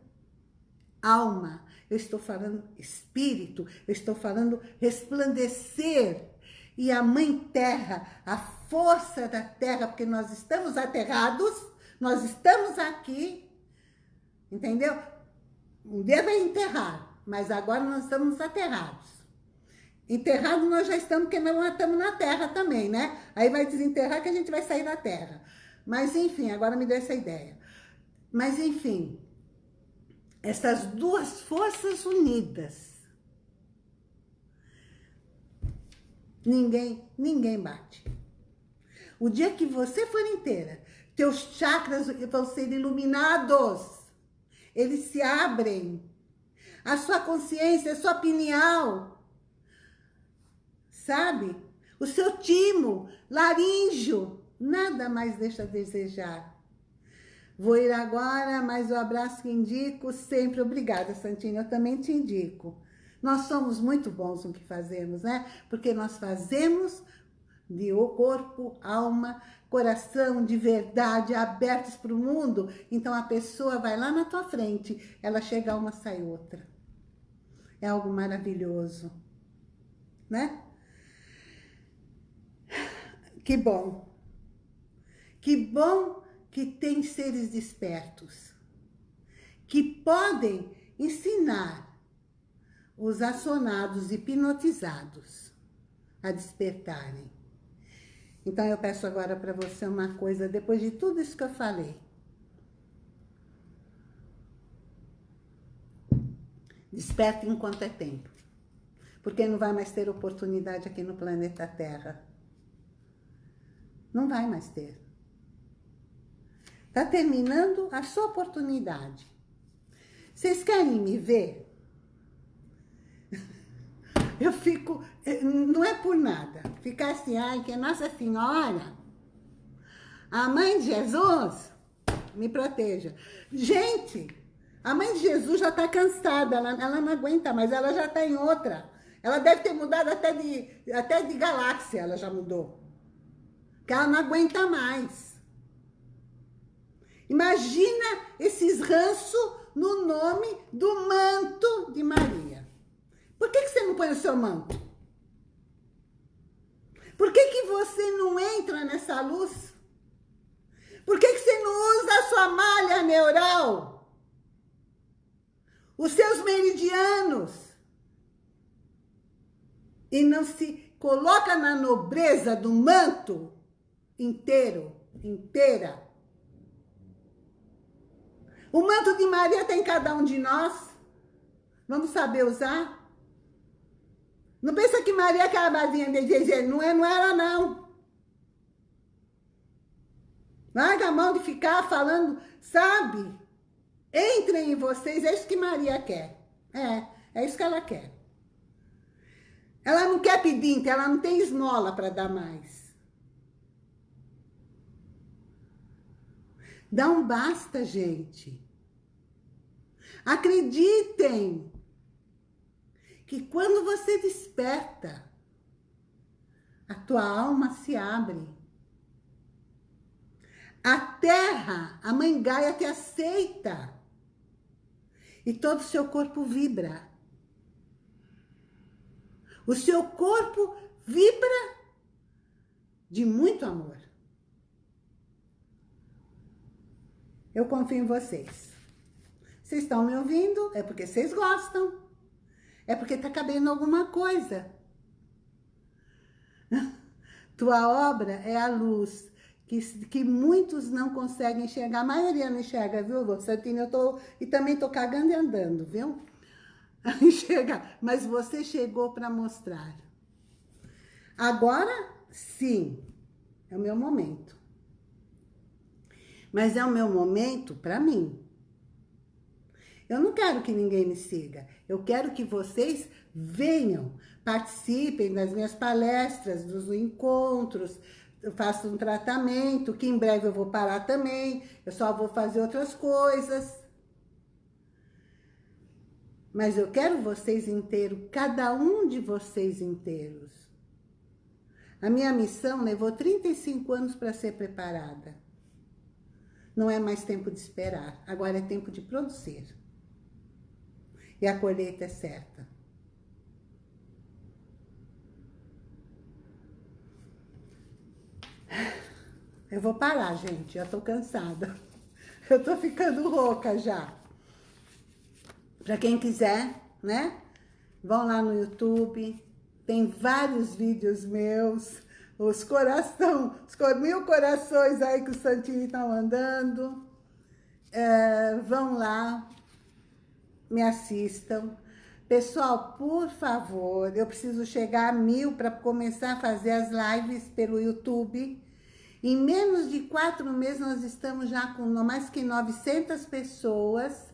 alma, eu estou falando espírito, eu estou falando resplandecer. E a mãe terra, a força da terra, porque nós estamos aterrados, nós estamos aqui, entendeu? Um dia vai enterrar, mas agora nós estamos aterrados. Enterrado nós já estamos, porque nós estamos na terra também, né? Aí vai desenterrar que a gente vai sair da terra. Mas enfim, agora me deu essa ideia. Mas enfim, essas duas forças unidas, ninguém, ninguém bate. O dia que você for inteira, teus chakras vão ser iluminados. Eles se abrem. A sua consciência, a sua pineal. Sabe? O seu timo, laríngeo, nada mais deixa a desejar. Vou ir agora, mas o abraço que indico sempre. Obrigada, Santinha, eu também te indico. Nós somos muito bons no que fazemos, né? Porque nós fazemos de corpo, alma, coração de verdade, abertos para o mundo, então a pessoa vai lá na tua frente, ela chega uma, sai outra. É algo maravilhoso, né? Que bom. Que bom que tem seres despertos, que podem ensinar os assonados, hipnotizados a despertarem. Então eu peço agora para você uma coisa, depois de tudo isso que eu falei. Desperte enquanto é tempo. porque não vai mais ter oportunidade aqui no planeta Terra. Não vai mais ter. Está terminando a sua oportunidade. Vocês querem me ver? Eu fico, eh, não é por nada, ficar assim, ai, que Nossa Senhora, a mãe de Jesus, me proteja. Gente, a mãe de Jesus já está cansada, ela, ela não aguenta mais, ela já está em outra. Ela deve ter mudado até de, até de galáxia, ela já mudou. Que ela não aguenta mais. Imagina esses ranços no nome do manto de Maria. Por que, que você não põe o seu manto? Por que, que você não entra nessa luz? Por que, que você não usa a sua malha neural? Os seus meridianos? E não se coloca na nobreza do manto inteiro, inteira? O manto de Maria tem cada um de nós. Vamos saber usar? Não pensa que Maria é aquela basinha de dizer, não, é, não era não. Larga a mão de ficar falando, sabe? Entrem em vocês, é isso que Maria quer. É, é isso que ela quer. Ela não quer pedinte, ela não tem esmola para dar mais. Dá um basta, gente. Acreditem que quando você desperta, a tua alma se abre. A terra, a mãe Gaia te aceita. E todo o seu corpo vibra. O seu corpo vibra de muito amor. Eu confio em vocês. Vocês estão me ouvindo? É porque vocês gostam. É porque está cabendo alguma coisa. Tua obra é a luz que, que muitos não conseguem enxergar. A maioria não enxerga, viu, Santina? Eu tô, e também tô cagando e andando, viu? Enxergar. Mas você chegou para mostrar. Agora, sim, é o meu momento. Mas é o meu momento para mim. Eu não quero que ninguém me siga. Eu quero que vocês venham, participem das minhas palestras, dos encontros, eu faço um tratamento, que em breve eu vou parar também, eu só vou fazer outras coisas. Mas eu quero vocês inteiros, cada um de vocês inteiros. A minha missão levou 35 anos para ser preparada. Não é mais tempo de esperar, agora é tempo de produzir e a colheita é certa. Eu vou parar, gente, já tô cansada. Eu tô ficando rouca já. Para quem quiser, né? Vão lá no YouTube, tem vários vídeos meus, os coração, os mil corações aí que o Santini tá mandando. É, vão lá, me assistam. Pessoal, por favor, eu preciso chegar a mil para começar a fazer as lives pelo YouTube. Em menos de quatro meses, nós estamos já com mais que 900 pessoas.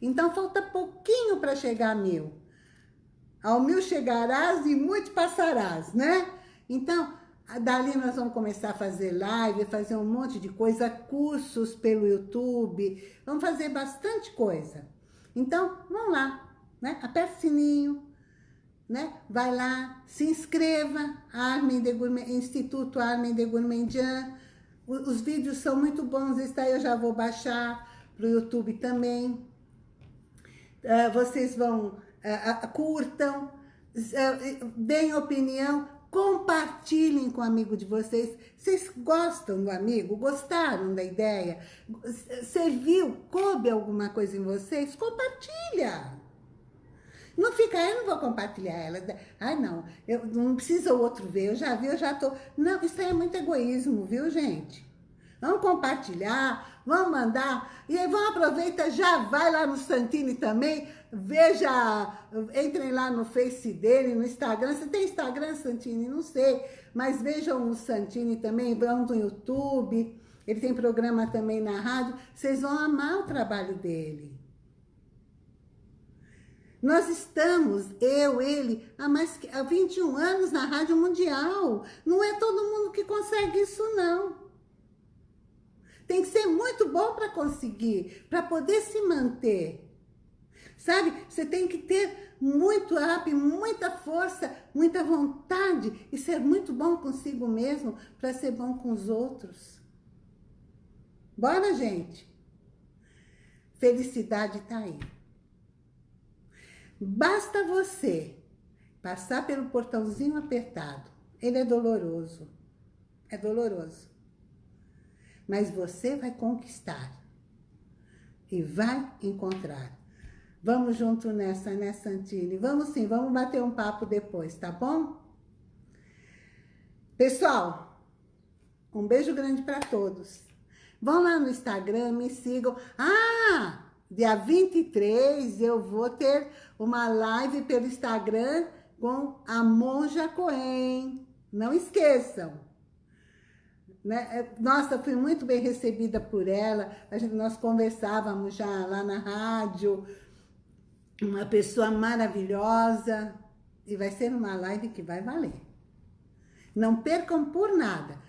Então, falta pouquinho para chegar a mil. Ao mil chegarás e muito passarás, né? Então, dali nós vamos começar a fazer live, fazer um monte de coisa, cursos pelo YouTube. Vamos fazer bastante coisa. Então, vamos lá, né? Aperta o sininho, né? Vai lá, se inscreva, Armin de Gourmet, Instituto Armin de Gourmandian. Os vídeos são muito bons, está aí, eu já vou baixar para o YouTube também. Uh, vocês vão, uh, uh, curtam, deem opinião, Compartilhem com o amigo de vocês. Vocês gostam do amigo? Gostaram da ideia? Serviu? Coube alguma coisa em vocês? Compartilha! Não fica, eu não vou compartilhar ela. Ai, não, eu não precisa o outro ver, eu já vi, eu já tô... Não, isso aí é muito egoísmo, viu, gente? Vamos compartilhar, vamos mandar. E aí, vamos aproveitar, já vai lá no Santini também, veja, entrem lá no Face dele, no Instagram. Você tem Instagram, Santini? Não sei, mas vejam o Santini também, vão no YouTube, ele tem programa também na rádio. Vocês vão amar o trabalho dele. Nós estamos, eu, ele, há mais há 21 anos na Rádio Mundial. Não é todo mundo que consegue isso, não. Tem que ser muito bom para conseguir, para poder se manter. Sabe? Você tem que ter muito up, muita força, muita vontade e ser muito bom consigo mesmo para ser bom com os outros. Bora, gente? Felicidade está aí. Basta você passar pelo portãozinho apertado. Ele é doloroso. É doloroso mas você vai conquistar e vai encontrar. Vamos junto nessa, né, Santini? Vamos sim, vamos bater um papo depois, tá bom? Pessoal, um beijo grande para todos. Vão lá no Instagram, me sigam. Ah, dia 23 eu vou ter uma live pelo Instagram com a Monja Coen. Não esqueçam. Né? É, nossa, fui muito bem recebida por ela, a gente, nós conversávamos já lá na rádio, uma pessoa maravilhosa, e vai ser uma live que vai valer. Não percam por nada,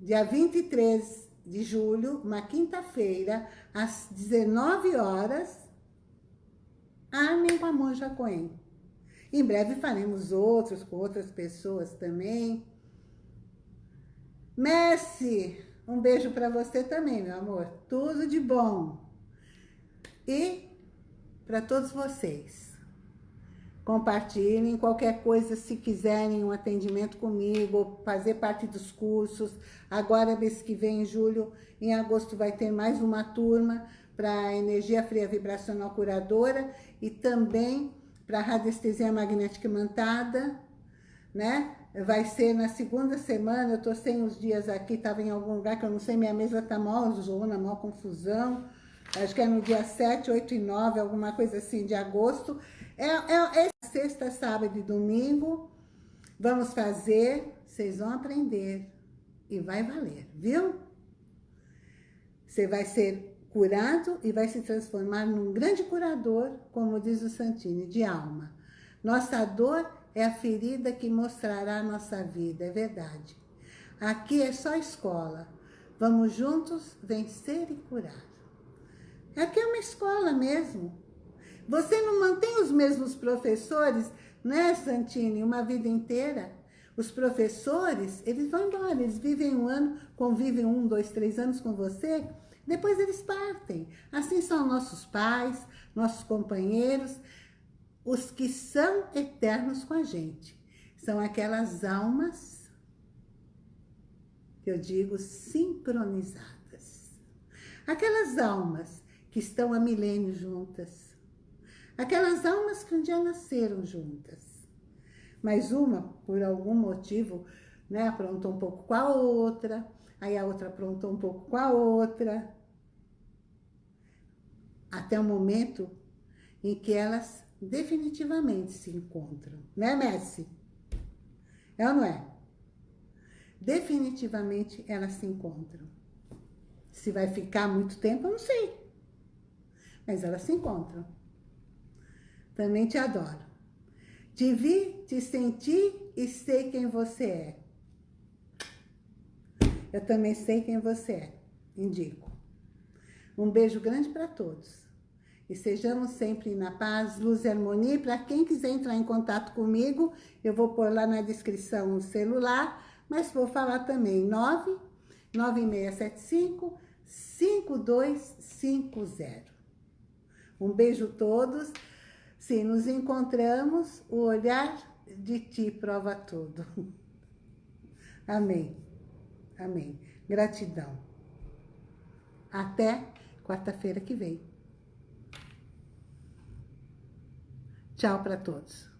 dia 23 de julho, uma quinta-feira, às 19 horas, Armin com a Monja Coen. Em breve faremos outros com outras pessoas também. Messi, um beijo para você também, meu amor. Tudo de bom. E para todos vocês. Compartilhem qualquer coisa, se quiserem um atendimento comigo, fazer parte dos cursos. Agora, mês que vem, em julho, em agosto, vai ter mais uma turma para energia fria vibracional curadora e também para radiestesia magnética imantada, né? vai ser na segunda semana, eu tô sem os dias aqui, tava em algum lugar que eu não sei, minha mesa tá mal zona, mal confusão. Acho que é no dia 7, 8 e 9, alguma coisa assim, de agosto. É, é, é sexta, sábado e domingo. Vamos fazer, vocês vão aprender. E vai valer, viu? Você vai ser curado e vai se transformar num grande curador, como diz o Santini, de alma. Nossa dor é a ferida que mostrará a nossa vida, é verdade. Aqui é só escola. Vamos juntos vencer e curar. Aqui é uma escola mesmo. Você não mantém os mesmos professores, né, Santini, uma vida inteira? Os professores, eles vão embora, eles vivem um ano, convivem um, dois, três anos com você, depois eles partem. Assim são nossos pais, nossos companheiros os que são eternos com a gente. São aquelas almas, que eu digo, sincronizadas. Aquelas almas que estão há milênios juntas. Aquelas almas que um dia nasceram juntas. Mas uma, por algum motivo, né, aprontou um pouco com a outra, aí a outra aprontou um pouco com a outra. Até o momento em que elas definitivamente se encontram. Né, Messi? É ou não é? Definitivamente elas se encontram. Se vai ficar muito tempo, eu não sei. Mas elas se encontram. Também te adoro. Te vi, te senti e sei quem você é. Eu também sei quem você é. Indico. Um beijo grande para todos. E sejamos sempre na paz, luz e harmonia. Para quem quiser entrar em contato comigo, eu vou pôr lá na descrição o celular, mas vou falar também 9 9675 5250. Um beijo a todos. Se nos encontramos, o olhar de ti prova tudo. Amém. Amém. Gratidão. Até quarta-feira que vem. Tchau para todos.